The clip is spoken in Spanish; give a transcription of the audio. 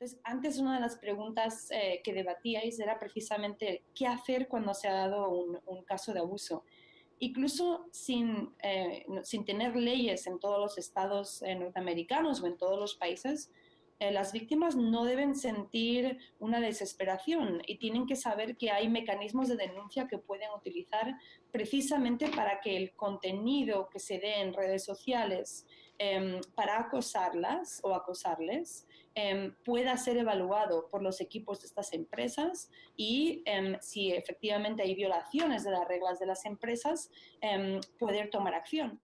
Entonces, antes una de las preguntas eh, que debatíais era precisamente qué hacer cuando se ha dado un, caso de abuso. Incluso sin, eh, sin, tener leyes en todos los estados eh, norteamericanos o en todos los países, eh, las víctimas no deben sentir una desesperación y tienen que saber que hay mecanismos de denuncia que pueden utilizar precisamente para que el contenido que se dé en redes sociales em, para acosarlas o acosarles em, pueda ser evaluado por los equipos de estas empresas y em, si efectivamente hay violaciones de las reglas de las empresas, poder tomar acción.